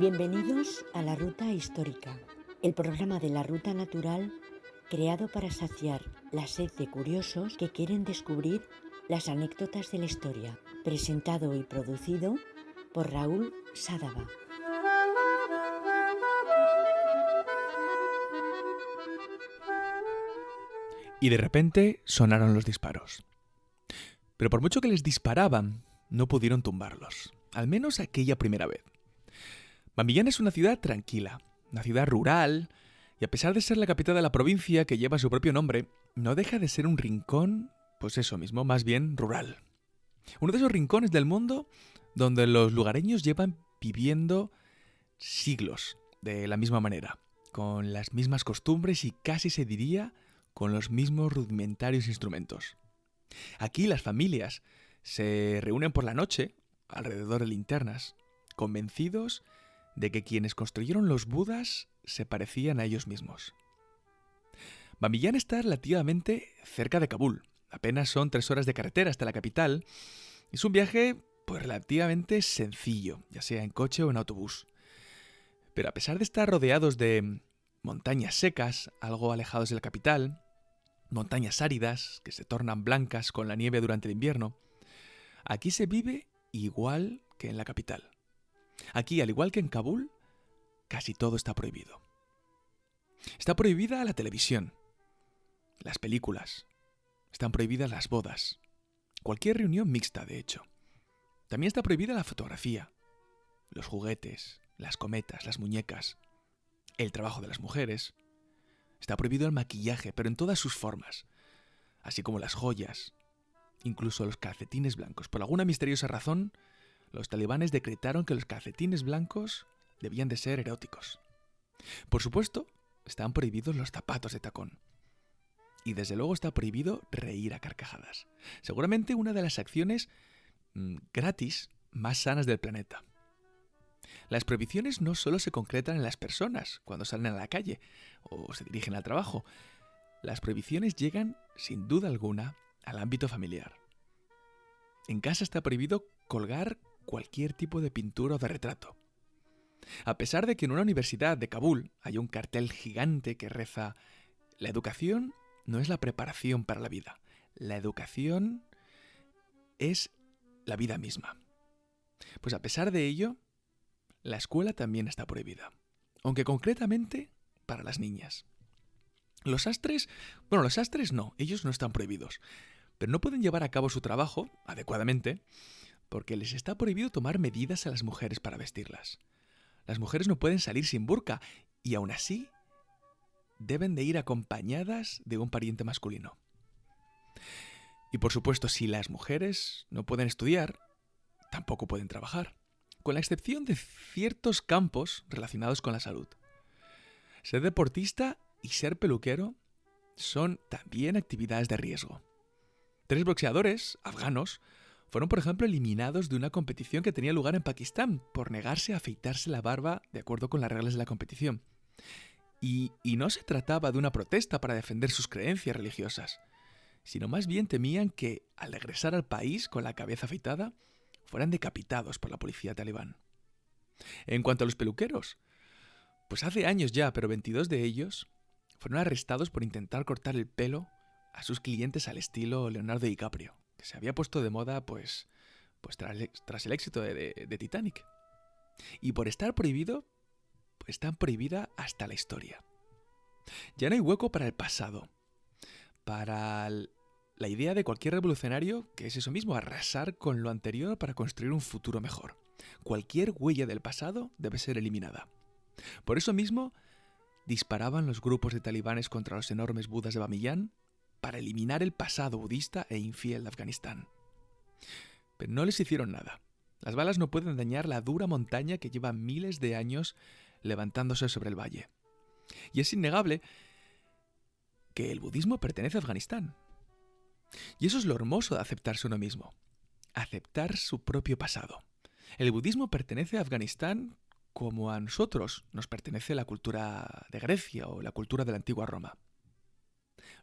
Bienvenidos a la Ruta Histórica, el programa de la Ruta Natural creado para saciar la sed de curiosos que quieren descubrir las anécdotas de la historia, presentado y producido por Raúl Sádava. Y de repente sonaron los disparos. Pero por mucho que les disparaban, no pudieron tumbarlos, al menos aquella primera vez. Bambillán es una ciudad tranquila, una ciudad rural, y a pesar de ser la capital de la provincia que lleva su propio nombre, no deja de ser un rincón, pues eso mismo, más bien rural. Uno de esos rincones del mundo donde los lugareños llevan viviendo siglos de la misma manera, con las mismas costumbres y casi se diría con los mismos rudimentarios instrumentos. Aquí las familias se reúnen por la noche alrededor de linternas, convencidos de que quienes construyeron los Budas se parecían a ellos mismos. Bamillán está relativamente cerca de Kabul. Apenas son tres horas de carretera hasta la capital. Es un viaje pues relativamente sencillo, ya sea en coche o en autobús. Pero a pesar de estar rodeados de montañas secas, algo alejados de la capital, montañas áridas que se tornan blancas con la nieve durante el invierno, aquí se vive igual que en la capital. Aquí, al igual que en Kabul, casi todo está prohibido. Está prohibida la televisión, las películas, están prohibidas las bodas, cualquier reunión mixta, de hecho. También está prohibida la fotografía, los juguetes, las cometas, las muñecas, el trabajo de las mujeres. Está prohibido el maquillaje, pero en todas sus formas, así como las joyas, incluso los calcetines blancos. Por alguna misteriosa razón, los talibanes decretaron que los calcetines blancos debían de ser eróticos. Por supuesto, están prohibidos los zapatos de tacón. Y desde luego está prohibido reír a carcajadas. Seguramente una de las acciones mm, gratis más sanas del planeta. Las prohibiciones no solo se concretan en las personas cuando salen a la calle o se dirigen al trabajo. Las prohibiciones llegan, sin duda alguna, al ámbito familiar. En casa está prohibido colgar cualquier tipo de pintura o de retrato. A pesar de que en una universidad de Kabul hay un cartel gigante que reza La educación no es la preparación para la vida, la educación es la vida misma. Pues a pesar de ello, la escuela también está prohibida, aunque concretamente para las niñas. Los astres, bueno, los astres no, ellos no están prohibidos, pero no pueden llevar a cabo su trabajo adecuadamente porque les está prohibido tomar medidas a las mujeres para vestirlas. Las mujeres no pueden salir sin burka y aún así deben de ir acompañadas de un pariente masculino. Y por supuesto, si las mujeres no pueden estudiar, tampoco pueden trabajar, con la excepción de ciertos campos relacionados con la salud. Ser deportista y ser peluquero son también actividades de riesgo. Tres boxeadores afganos fueron, por ejemplo, eliminados de una competición que tenía lugar en Pakistán por negarse a afeitarse la barba de acuerdo con las reglas de la competición. Y, y no se trataba de una protesta para defender sus creencias religiosas, sino más bien temían que, al regresar al país con la cabeza afeitada, fueran decapitados por la policía talibán. En cuanto a los peluqueros, pues hace años ya, pero 22 de ellos fueron arrestados por intentar cortar el pelo a sus clientes al estilo Leonardo DiCaprio se había puesto de moda pues, pues tras, el éxito de, de, Titanic. Y por estar prohibido, pues está prohibida hasta la historia. Ya no hay hueco para el pasado, para la idea de cualquier revolucionario que es eso mismo, arrasar con lo anterior para construir un futuro mejor. Cualquier huella del pasado debe ser eliminada. Por eso mismo, disparaban los grupos de talibanes contra los enormes budas de Bamiyan para eliminar el pasado budista e infiel de Afganistán. Pero no les hicieron nada. Las balas no pueden dañar la dura montaña que lleva miles de años levantándose sobre el valle. Y es innegable que el budismo pertenece a Afganistán. Y eso es lo hermoso de aceptarse uno mismo, aceptar su propio pasado. El budismo pertenece a Afganistán como a nosotros nos pertenece la cultura de Grecia o la cultura de la antigua Roma.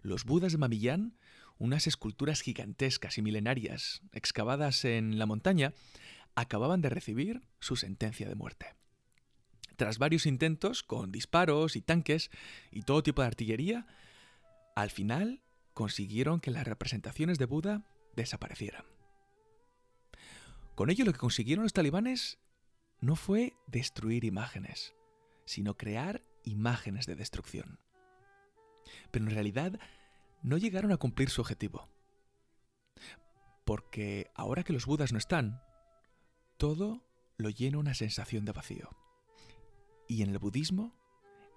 Los Budas de Mamillán, unas esculturas gigantescas y milenarias excavadas en la montaña, acababan de recibir su sentencia de muerte. Tras varios intentos con disparos y tanques y todo tipo de artillería, al final consiguieron que las representaciones de Buda desaparecieran. Con ello lo que consiguieron los talibanes no fue destruir imágenes, sino crear imágenes de destrucción. Pero en realidad no llegaron a cumplir su objetivo. Porque ahora que los budas no están, todo lo llena una sensación de vacío. Y en el budismo,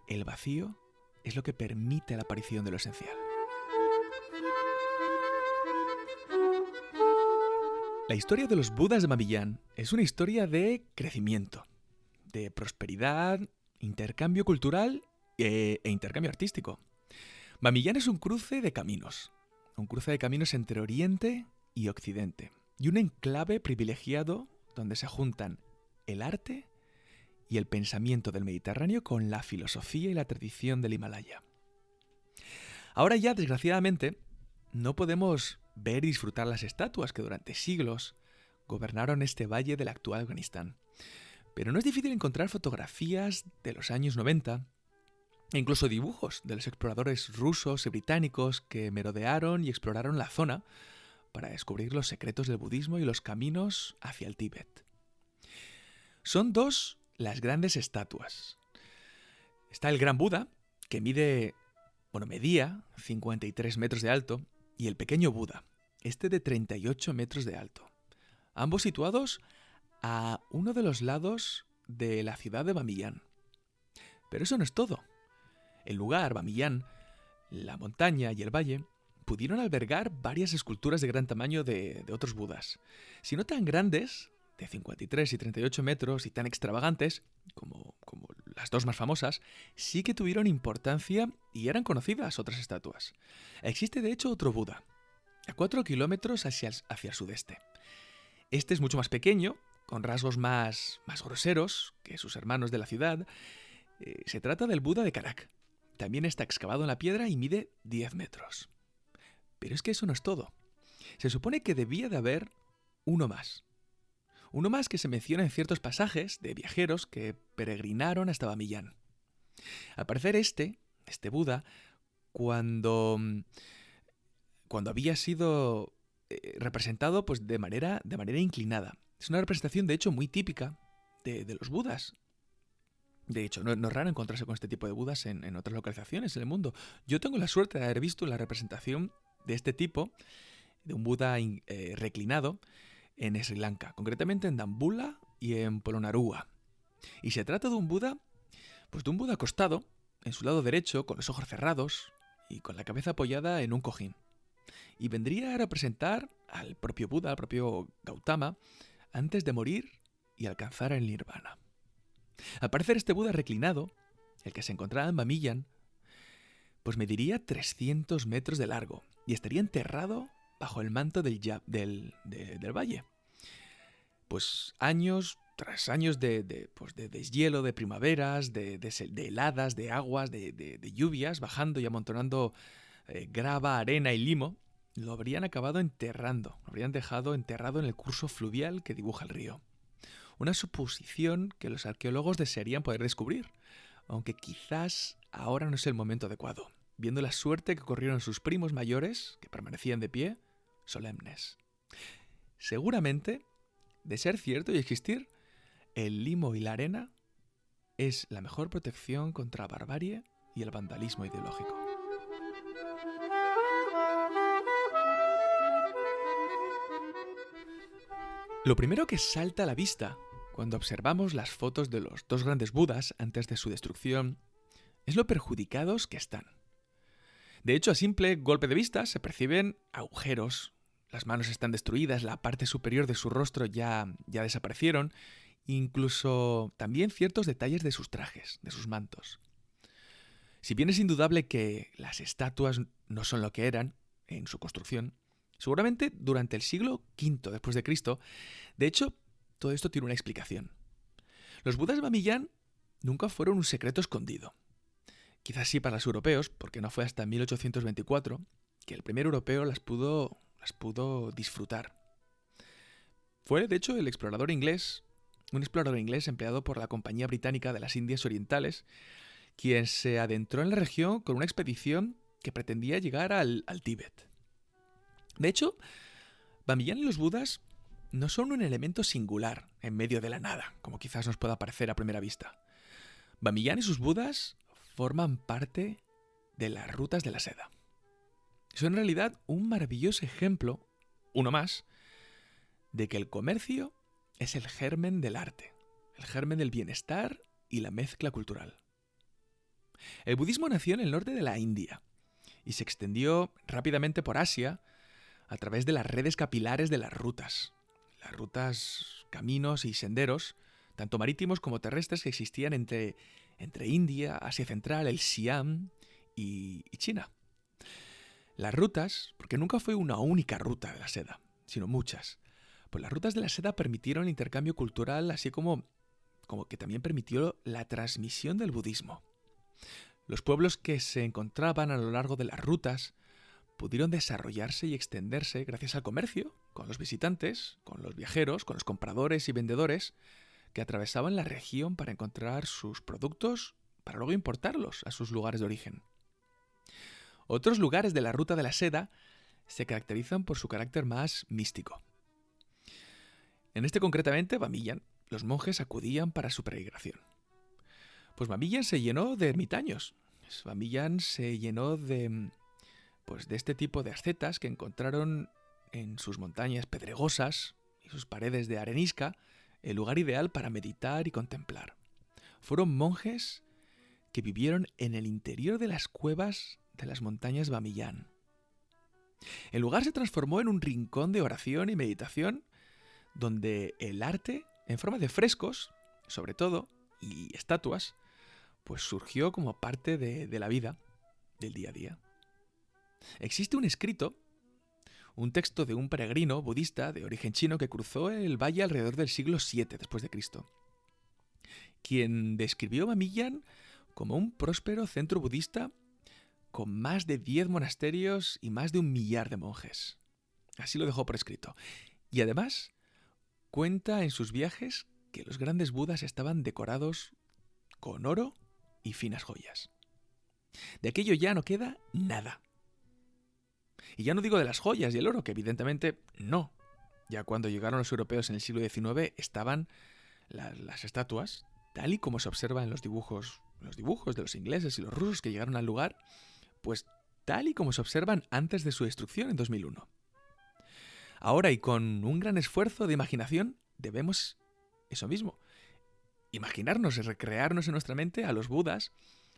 el vacío es lo que permite la aparición de lo esencial. La historia de los Budas de Mamillán es una historia de crecimiento, de prosperidad, intercambio cultural e, e intercambio artístico. Mamillán es un cruce de caminos, un cruce de caminos entre Oriente y Occidente, y un enclave privilegiado donde se juntan el arte y el pensamiento del Mediterráneo con la filosofía y la tradición del Himalaya. Ahora ya, desgraciadamente, no podemos ver y disfrutar las estatuas que durante siglos gobernaron este valle del actual Afganistán. Pero no es difícil encontrar fotografías de los años 90 e incluso dibujos de los exploradores rusos y británicos que merodearon y exploraron la zona para descubrir los secretos del budismo y los caminos hacia el Tíbet. Son dos las grandes estatuas. Está el Gran Buda, que mide, bueno, medía 53 metros de alto, y el pequeño Buda, este de 38 metros de alto. Ambos situados a uno de los lados de la ciudad de Bamillán. Pero eso no es todo. El lugar, Bamillán, la montaña y el valle, pudieron albergar varias esculturas de gran tamaño de, de otros budas. Si no tan grandes, de 53 y 38 metros y tan extravagantes como, como las dos más famosas, sí que tuvieron importancia y eran conocidas otras estatuas. Existe de hecho otro Buda, a 4 kilómetros hacia el, hacia el sudeste. Este es mucho más pequeño, con rasgos más, más groseros que sus hermanos de la ciudad. Eh, se trata del Buda de Karak. También está excavado en la piedra y mide 10 metros. Pero es que eso no es todo. Se supone que debía de haber uno más, uno más que se menciona en ciertos pasajes de viajeros que peregrinaron hasta Bamillán. Al parecer este, este Buda, cuando, cuando había sido eh, representado pues, de, manera, de manera inclinada. Es una representación, de hecho, muy típica de, los Budas. De hecho, no, es raro encontrarse con este tipo de Budas en, otras localizaciones en el mundo. Yo tengo la suerte de haber visto la representación de este tipo, de un Buda eh, reclinado, en Sri Lanka, concretamente en Dambula y en Polonnaruwa. Y se trata de un Buda, pues de un Buda acostado, en su lado derecho, con los ojos cerrados y con la cabeza apoyada en un cojín. Y vendría a representar al propio Buda, al propio Gautama, antes de morir y alcanzar el nirvana. Al parecer este Buda reclinado, el que se encontraba en Bamillan, pues mediría 300 metros de largo y estaría enterrado bajo el manto del, del, del valle. Pues años tras años de, pues de deshielo, de primaveras, de, heladas, de aguas, de, lluvias, bajando y amontonando eh, grava, arena y limo, lo habrían acabado enterrando, lo habrían dejado enterrado en el curso fluvial que dibuja el río. Una suposición que los arqueólogos desearían poder descubrir, aunque quizás ahora no es el momento adecuado, viendo la suerte que corrieron sus primos mayores, que permanecían de pie, solemnes. Seguramente, de ser cierto y existir, el limo y la arena es la mejor protección contra la barbarie y el vandalismo ideológico. Lo primero que salta a la vista cuando observamos las fotos de los dos grandes Budas antes de su destrucción es lo perjudicados que están. De hecho, a simple golpe de vista se perciben agujeros, las manos están destruidas, la parte superior de su rostro ya, ya desaparecieron, incluso también ciertos detalles de sus trajes, de sus mantos. Si bien es indudable que las estatuas no son lo que eran en su construcción, seguramente durante el siglo V después de Cristo, de hecho, todo esto tiene una explicación. Los budas de Bamillán nunca fueron un secreto escondido. Quizás sí para los europeos, porque no fue hasta 1824 que el primer europeo las pudo, las pudo disfrutar. Fue, de hecho, el explorador inglés, un explorador inglés empleado por la Compañía Británica de las Indias Orientales, quien se adentró en la región con una expedición que pretendía llegar al, Tíbet. De hecho, Bamiyan y los Budas no son un elemento singular en medio de la nada, como quizás nos pueda parecer a primera vista. Bamiyan y sus Budas forman parte de las rutas de la seda. Son en realidad un maravilloso ejemplo, uno más, de que el comercio es el germen del arte, el germen del bienestar y la mezcla cultural. El budismo nació en el norte de la India y se extendió rápidamente por Asia a través de las redes capilares de las rutas, las rutas, caminos y senderos, tanto marítimos como terrestres que existían entre, entre India, Asia Central, el Siam y, China. Las rutas, porque nunca fue una única ruta de la seda, sino muchas, pues las rutas de la seda permitieron el intercambio cultural, así como, como que también permitió la transmisión del budismo. Los pueblos que se encontraban a lo largo de las rutas pudieron desarrollarse y extenderse gracias al comercio, con los visitantes, con los viajeros, con los compradores y vendedores que atravesaban la región para encontrar sus productos para luego importarlos a sus lugares de origen. Otros lugares de la ruta de la seda se caracterizan por su carácter más místico. En este concretamente, Bamillan, los monjes acudían para su peregrinación. Pues Bamillan se llenó de ermitaños. Bamillan se llenó de pues de este tipo de ascetas que encontraron en sus montañas pedregosas y sus paredes de arenisca el lugar ideal para meditar y contemplar. Fueron monjes que vivieron en el interior de las cuevas de las montañas Bamillán. El lugar se transformó en un rincón de oración y meditación donde el arte, en forma de frescos, sobre todo, y estatuas, pues surgió como parte de, de la vida del día a día. Existe un escrito, un texto de un peregrino budista de origen chino que cruzó el valle alrededor del siglo VII después de Cristo, quien describió Mamillan como un próspero centro budista con más de 10 monasterios y más de un millar de monjes. Así lo dejó por escrito. Y además cuenta en sus viajes que los grandes budas estaban decorados con oro y finas joyas. De aquello ya no queda nada. Y ya no digo de las joyas y el oro, que evidentemente no. Ya cuando llegaron los europeos en el siglo XIX estaban las, estatuas, tal y como se observa en los dibujos, los dibujos de los ingleses y los rusos que llegaron al lugar, pues tal y como se observan antes de su destrucción en 2001. Ahora y con un gran esfuerzo de imaginación debemos eso mismo. Imaginarnos y recrearnos en nuestra mente a los Budas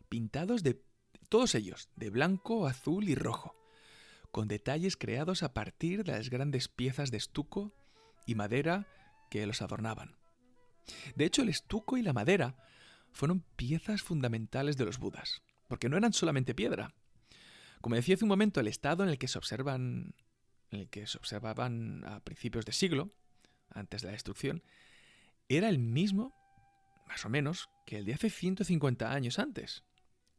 pintados de todos ellos, de blanco, azul y rojo, con detalles creados a partir de las grandes piezas de estuco y madera que los adornaban. De hecho, el estuco y la madera fueron piezas fundamentales de los Budas, porque no eran solamente piedra. Como decía hace un momento, el estado en el que se observan en el que se observaban a principios de siglo, antes de la destrucción, era el mismo, más o menos, que el de hace 150 años antes.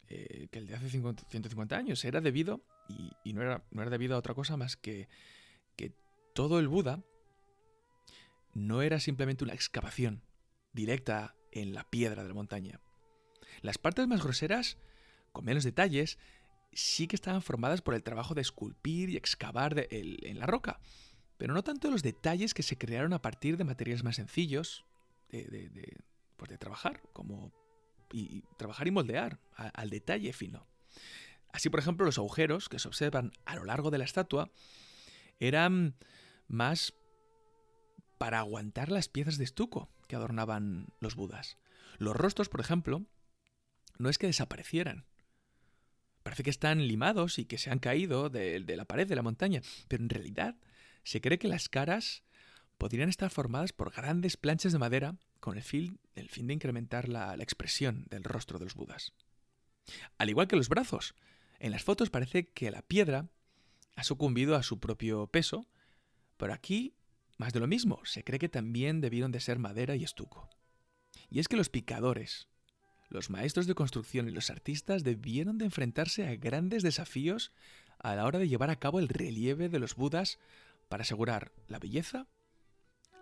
Eh, que el de hace 150 años era debido, y, no, era, no, era, debido a otra cosa más que que todo el Buda no era simplemente una excavación directa en la piedra de la montaña. Las partes más groseras, con menos detalles, sí que estaban formadas por el trabajo de esculpir y excavar en la roca, pero no tanto los detalles que se crearon a partir de materiales más sencillos de, pues trabajar, como y, trabajar y moldear al detalle fino. Así, por ejemplo, los agujeros que se observan a lo largo de la estatua eran más para aguantar las piezas de estuco que adornaban los budas. Los rostros, por ejemplo, no es que desaparecieran, Parece que están limados y que se han caído de, la pared de la montaña, pero en realidad se cree que las caras podrían estar formadas por grandes planchas de madera con el fin, de incrementar la, la expresión del rostro de los budas. Al igual que los brazos, en las fotos parece que la piedra ha sucumbido a su propio peso, pero aquí más de lo mismo, se cree que también debieron de ser madera y estuco. Y es que los picadores, los maestros de construcción y los artistas debieron de enfrentarse a grandes desafíos a la hora de llevar a cabo el relieve de los Budas para asegurar la belleza,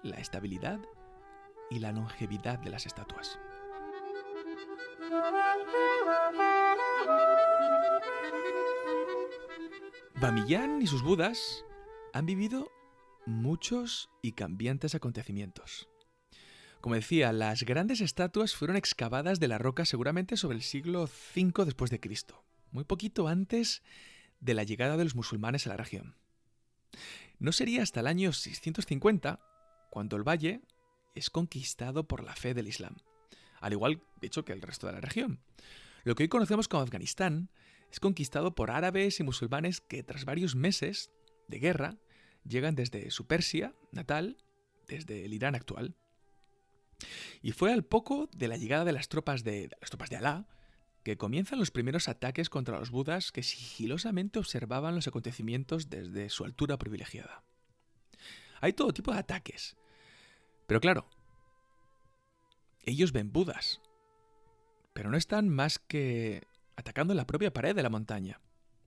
la estabilidad y la longevidad de las estatuas. Bamiyan y sus budas han vivido muchos y cambiantes acontecimientos. Como decía, las grandes estatuas fueron excavadas de la roca seguramente sobre el siglo V después de Cristo, muy poquito antes de la llegada de los musulmanes a la región. No sería hasta el año 650 cuando el valle es conquistado por la fe del Islam, al igual, de hecho, que el resto de la región. Lo que hoy conocemos como Afganistán es conquistado por árabes y musulmanes que tras varios meses de guerra llegan desde su Persia natal, desde el Irán actual. Y fue al poco de la llegada de las tropas de, las tropas de Alá que comienzan los primeros ataques contra los budas que sigilosamente observaban los acontecimientos desde su altura privilegiada. Hay todo tipo de ataques. Pero claro, ellos ven budas, pero no están más que atacando la propia pared de la montaña.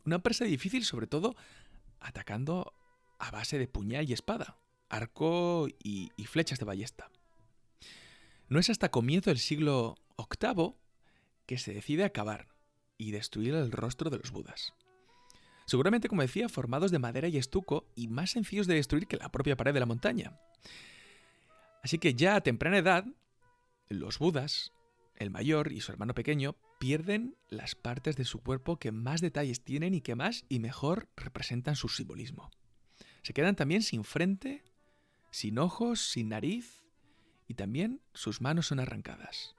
Una presa difícil sobre todo atacando a base de puñal y espada, arco y, y flechas de ballesta. No es hasta comienzo del siglo VIII que se decide acabar y destruir el rostro de los budas. Seguramente, como decía, formados de madera y estuco y más sencillos de destruir que la propia pared de la montaña. Así que ya a temprana edad, los budas, el mayor y su hermano pequeño, pierden las partes de su cuerpo que más detalles tienen y que más y mejor representan su simbolismo. Se quedan también sin frente, sin ojos, sin nariz y también sus manos son arrancadas.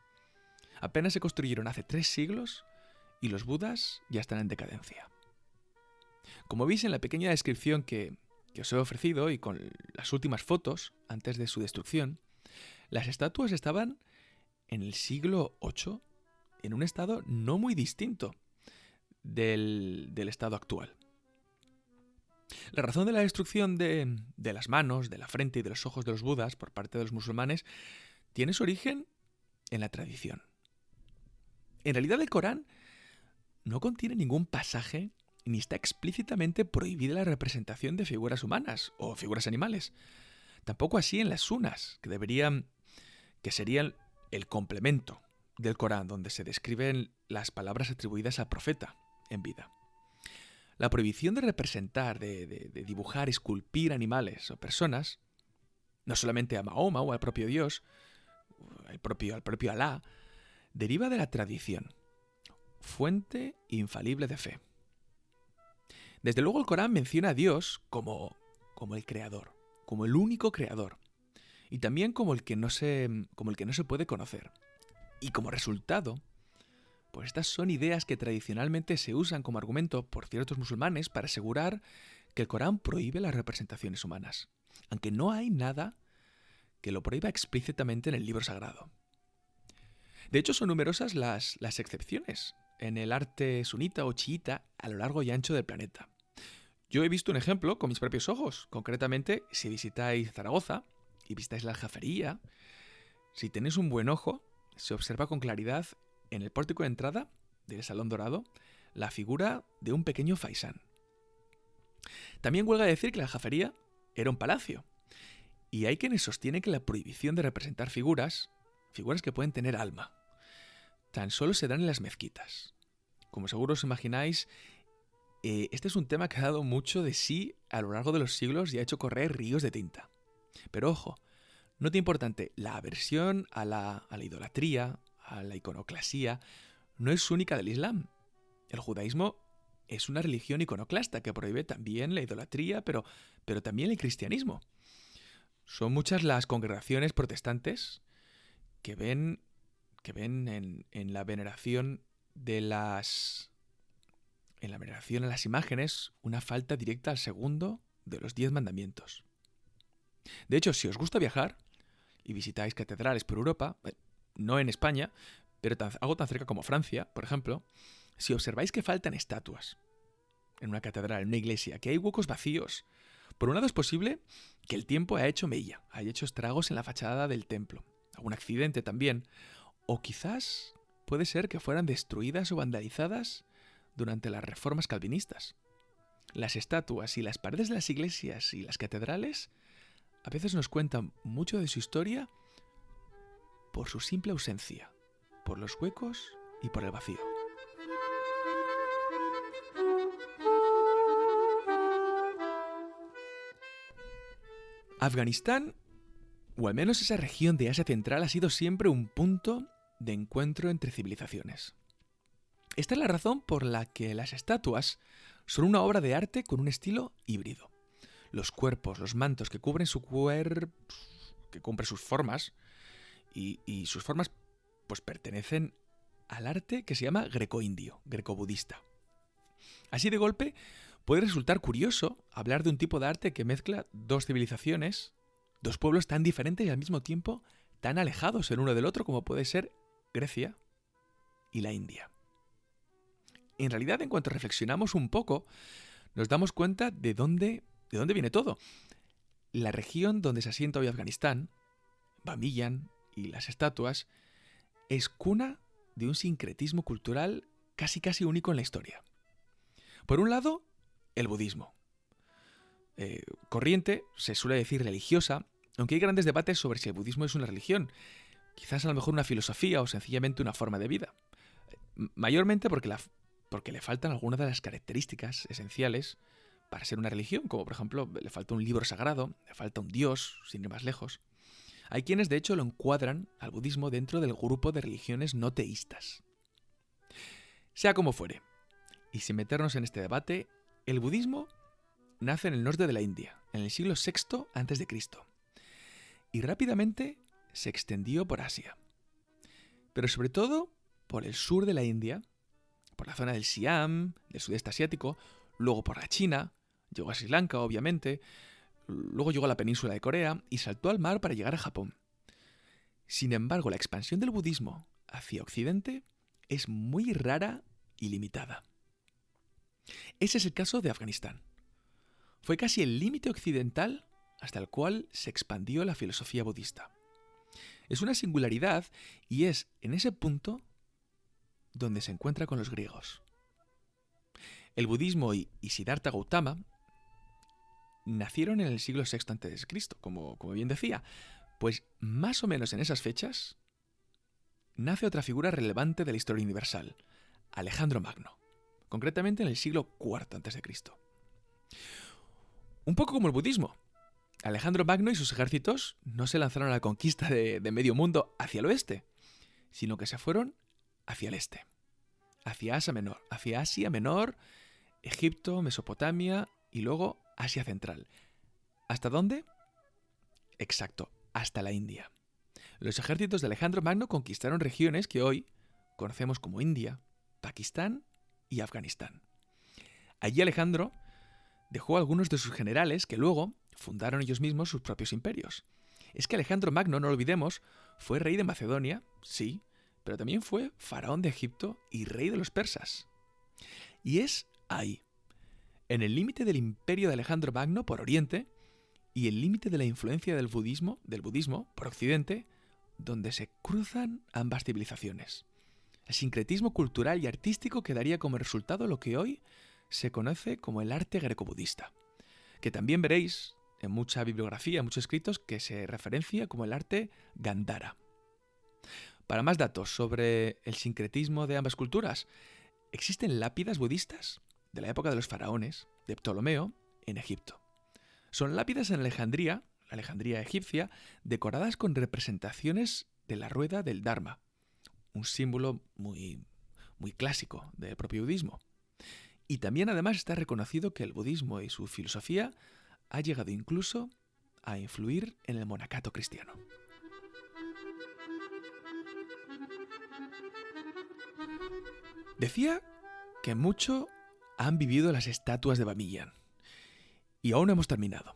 Apenas se construyeron hace tres siglos y los budas ya están en decadencia. Como veis en la pequeña descripción que, os he ofrecido y con las últimas fotos antes de su destrucción, las estatuas estaban en el siglo VIII en un estado no muy distinto del, del estado actual. La razón de la destrucción de, las manos, de la frente y de los ojos de los budas por parte de los musulmanes tiene su origen en la tradición. En realidad el Corán no contiene ningún pasaje ni está explícitamente prohibida la representación de figuras humanas o figuras animales. Tampoco así en las sunas, que deberían que serían el complemento del Corán donde se describen las palabras atribuidas al profeta en vida. La prohibición de representar, de, dibujar, esculpir animales o personas, no solamente a Mahoma o al propio Dios, al propio, al propio Alá, deriva de la tradición, fuente infalible de fe. Desde luego el Corán menciona a Dios como, como el creador, como el único creador, y también como el que no se, como el que no se puede conocer. Y como resultado, pues estas son ideas que tradicionalmente se usan como argumento por ciertos musulmanes para asegurar que el Corán prohíbe las representaciones humanas, aunque no hay nada que lo prohíba explícitamente en el libro sagrado. De hecho, son numerosas las, las excepciones en el arte sunita o chiita a lo largo y ancho del planeta. Yo he visto un ejemplo con mis propios ojos, concretamente si visitáis Zaragoza y visitáis la aljafería, si tenéis un buen ojo, se observa con claridad en el pórtico de entrada del Salón Dorado la figura de un pequeño faisán. También huelga decir que la jafería era un palacio, y hay quienes sostienen que la prohibición de representar figuras, figuras que pueden tener alma, tan solo se dan en las mezquitas. Como seguro os imagináis, eh, este es un tema que ha dado mucho de sí a lo largo de los siglos y ha hecho correr ríos de tinta. Pero ojo, no te importante, la aversión a la, a la idolatría, a la iconoclasía, no es única del Islam. El judaísmo es una religión iconoclasta que prohíbe también la idolatría, pero, pero también el cristianismo. Son muchas las congregaciones protestantes que ven, que ven en, en la veneración de las en la veneración a las imágenes una falta directa al segundo de los diez mandamientos. De hecho, si os gusta viajar y visitáis catedrales por Europa, eh, no en España, pero algo tan cerca como Francia, por ejemplo, si observáis que faltan estatuas en una catedral, en una iglesia, que hay huecos vacíos, por un lado es posible que el tiempo haya hecho mella, haya hecho estragos en la fachada del templo, algún accidente también, o quizás puede ser que fueran destruidas o vandalizadas durante las reformas calvinistas. Las estatuas y las paredes de las iglesias y las catedrales a veces nos cuentan mucho de su historia por su simple ausencia, por los huecos y por el vacío. Afganistán, o al menos esa región de Asia Central, ha sido siempre un punto de encuentro entre civilizaciones. Esta es la razón por la que las estatuas son una obra de arte con un estilo híbrido. Los cuerpos, los mantos que cubren su cuerpo, que cubren sus formas, y, y, sus formas pues pertenecen al arte que se llama greco-indio, greco-budista. Así de golpe, puede resultar curioso hablar de un tipo de arte que mezcla dos civilizaciones, dos pueblos tan diferentes y al mismo tiempo tan alejados el uno del otro como puede ser Grecia y la India. En realidad, en cuanto reflexionamos un poco, nos damos cuenta de dónde, de dónde viene todo. La región donde se asienta hoy Afganistán, Bamiyan y las estatuas, es cuna de un sincretismo cultural casi casi único en la historia. Por un lado, el budismo. Eh, corriente, se suele decir religiosa, aunque hay grandes debates sobre si el budismo es una religión, quizás a lo mejor una filosofía o sencillamente una forma de vida. Mayormente porque, la, porque le faltan algunas de las características esenciales para ser una religión, como por ejemplo le falta un libro sagrado, le falta un dios, sin ir más lejos. Hay quienes de hecho lo encuadran al budismo dentro del grupo de religiones no teístas. Sea como fuere, y sin meternos en este debate, el budismo nace en el norte de la India, en el siglo VI a.C., y rápidamente se extendió por Asia, pero sobre todo por el sur de la India, por la zona del Siam, del sudeste asiático, luego por la China, llegó a Sri Lanka, obviamente, luego llegó a la península de Corea y saltó al mar para llegar a Japón. Sin embargo, la expansión del budismo hacia Occidente es muy rara y limitada. Ese es el caso de Afganistán. Fue casi el límite occidental hasta el cual se expandió la filosofía budista. Es una singularidad y es en ese punto donde se encuentra con los griegos. El budismo y, Siddhartha Gautama nacieron en el siglo VI a.C., como, como bien decía, pues más o menos en esas fechas nace otra figura relevante de la historia universal, Alejandro Magno concretamente en el siglo IV a.C. Un poco como el budismo. Alejandro Magno y sus ejércitos no se lanzaron a la conquista de, medio mundo hacia el oeste, sino que se fueron hacia el este, hacia Asia Menor, hacia Asia Menor, Egipto, Mesopotamia y luego Asia Central. ¿Hasta dónde? Exacto, hasta la India. Los ejércitos de Alejandro Magno conquistaron regiones que hoy conocemos como India, Pakistán y Afganistán. Allí Alejandro dejó a algunos de sus generales que luego fundaron ellos mismos sus propios imperios. Es que Alejandro Magno, no lo olvidemos, fue rey de Macedonia, sí, pero también fue faraón de Egipto y rey de los persas. Y es ahí, en el límite del imperio de Alejandro Magno por Oriente y el límite de la influencia del budismo, del budismo por Occidente, donde se cruzan ambas civilizaciones el sincretismo cultural y artístico que daría como resultado lo que hoy se conoce como el arte greco-budista, que también veréis en mucha bibliografía, muchos escritos, que se referencia como el arte Gandhara. Para más datos sobre el sincretismo de ambas culturas, existen lápidas budistas de la época de los faraones, de Ptolomeo, en Egipto. Son lápidas en Alejandría, la Alejandría egipcia, decoradas con representaciones de la rueda del Dharma, un símbolo muy, muy clásico del propio budismo. Y también además está reconocido que el budismo y su filosofía ha llegado incluso a influir en el monacato cristiano. Decía que mucho han vivido las estatuas de Bamiyan. Y aún no hemos terminado.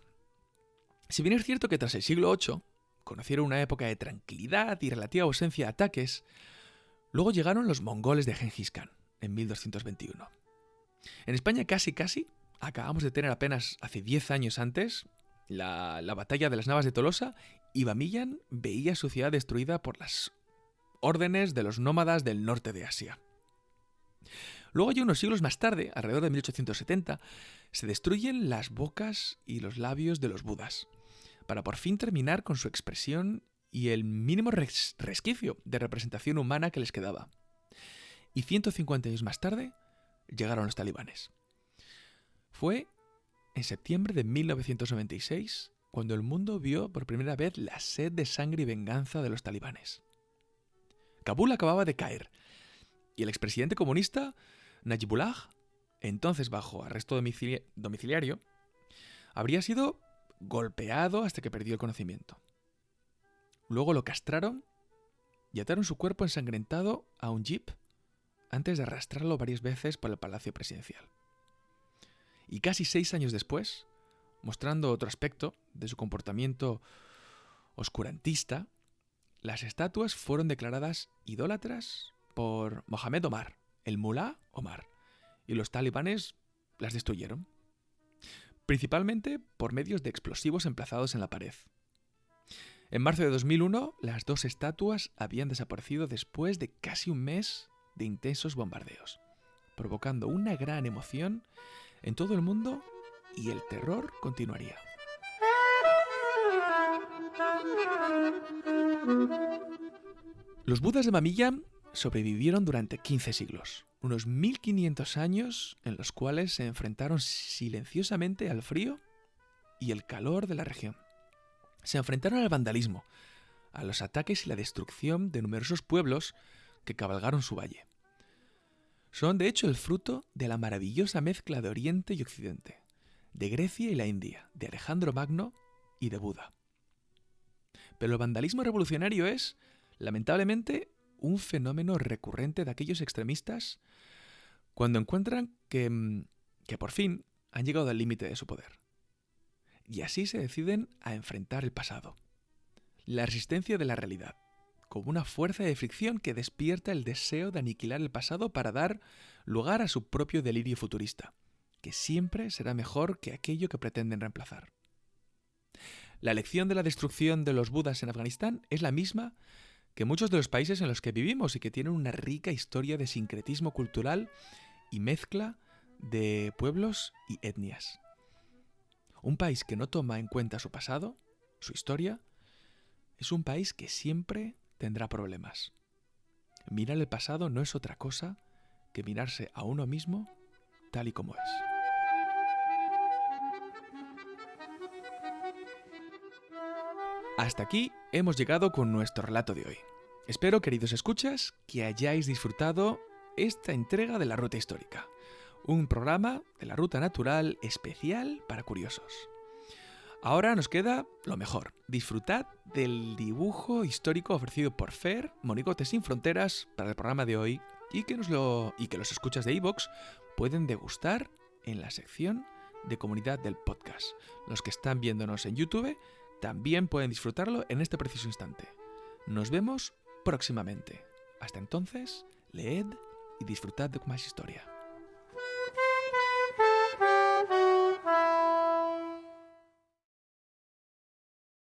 Si bien es cierto que tras el siglo VIII conocieron una época de tranquilidad y relativa ausencia de ataques, Luego llegaron los mongoles de Genghis Khan en 1221. En España casi casi acabamos de tener apenas hace 10 años antes la, batalla de las Navas de Tolosa y Bamiyan veía su ciudad destruida por las órdenes de los nómadas del norte de Asia. Luego, ya unos siglos más tarde, alrededor de 1870, se destruyen las bocas y los labios de los budas, para por fin terminar con su expresión y el mínimo resquicio de representación humana que les quedaba. Y 150 años más tarde llegaron los talibanes. Fue en septiembre de 1996 cuando el mundo vio por primera vez la sed de sangre y venganza de los talibanes. Kabul acababa de caer y el expresidente comunista Najibullah, entonces bajo arresto domiciliario, habría sido golpeado hasta que perdió el conocimiento. Luego lo castraron y ataron su cuerpo ensangrentado a un jeep antes de arrastrarlo varias veces por el palacio presidencial. Y casi seis años después, mostrando otro aspecto de su comportamiento oscurantista, las estatuas fueron declaradas idólatras por Mohamed Omar, el mulá Omar, y los talibanes las destruyeron, principalmente por medios de explosivos emplazados en la pared. En marzo de 2001, las dos estatuas habían desaparecido después de casi un mes de intensos bombardeos, provocando una gran emoción en todo el mundo y el terror continuaría. Los budas de Mamilla sobrevivieron durante 15 siglos, unos 1500 años en los cuales se enfrentaron silenciosamente al frío y el calor de la región. Se enfrentaron al vandalismo, a los ataques y la destrucción de numerosos pueblos que cabalgaron su valle. Son de hecho el fruto de la maravillosa mezcla de Oriente y Occidente, de Grecia y la India, de Alejandro Magno y de Buda. Pero el vandalismo revolucionario es, lamentablemente, un fenómeno recurrente de aquellos extremistas cuando encuentran que, mm, que por fin han llegado al límite de su poder. Y así se deciden a enfrentar el pasado, la resistencia de la realidad, como una fuerza de fricción que despierta el deseo de aniquilar el pasado para dar lugar a su propio delirio futurista, que siempre será mejor que aquello que pretenden reemplazar. La lección de la destrucción de los budas en Afganistán es la misma que muchos de los países en los que vivimos y que tienen una rica historia de sincretismo cultural y mezcla de pueblos y etnias. Un país que no toma en cuenta su pasado, su historia, es un país que siempre tendrá problemas. Mirar el pasado no es otra cosa que mirarse a uno mismo tal y como es. Hasta aquí hemos llegado con nuestro relato de hoy. Espero, queridos escuchas, que hayáis disfrutado esta entrega de la Ruta Histórica, un programa de la Ruta Natural especial para curiosos. Ahora nos queda lo mejor, disfrutad del dibujo histórico ofrecido por Fer, Monigotes sin Fronteras, para el programa de hoy y que, y que los escuchas de iVoox pueden degustar en la sección de comunidad del podcast. Los que están viéndonos en YouTube también pueden disfrutarlo en este preciso instante. Nos vemos próximamente. Hasta entonces, leed y disfrutad de más historia.